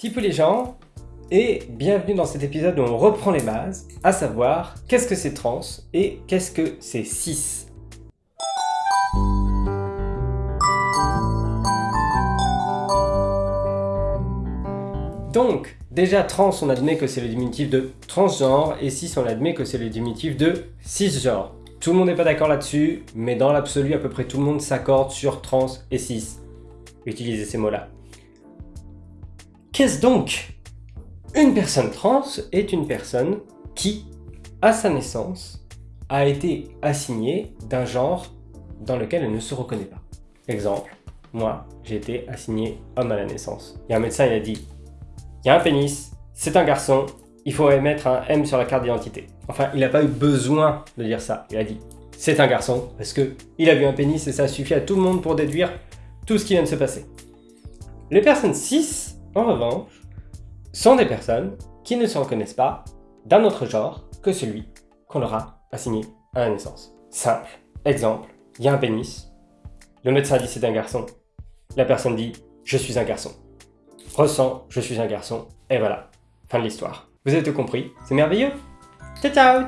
Tipou les gens, et bienvenue dans cet épisode où on reprend les bases, à savoir qu'est-ce que c'est trans et qu'est-ce que c'est cis? Donc, déjà trans, on admet que c'est le diminutif de transgenre, et cis, on admet que c'est le diminutif de cisgenre. Tout le monde n'est pas d'accord là-dessus, mais dans l'absolu, à peu près tout le monde s'accorde sur trans et cis. Utilisez ces mots-là. Qu'est-ce donc? Une personne trans est une personne qui, à sa naissance, a été assignée d'un genre dans lequel elle ne se reconnaît pas. Exemple, moi, j'ai été assigné homme à la naissance. A un médecin, il a dit il y a un pénis, c'est un garçon, il faut mettre un M sur la carte d'identité. Enfin, il n'a pas eu besoin de dire ça. Il a dit c'est un garçon parce que il a vu un pénis et ça suffit à tout le monde pour déduire tout ce qui vient de se passer. Les personnes cis, en revanche, sont des personnes qui ne se reconnaissent pas d'un autre genre que celui qu'on leur a assigné à la naissance. Simple. Exemple, il y a un pénis. Le médecin dit c'est un garçon. La personne dit je suis un garçon ressens, je suis un garçon, et voilà, fin de l'histoire. Vous avez tout compris, c'est merveilleux Ciao ciao,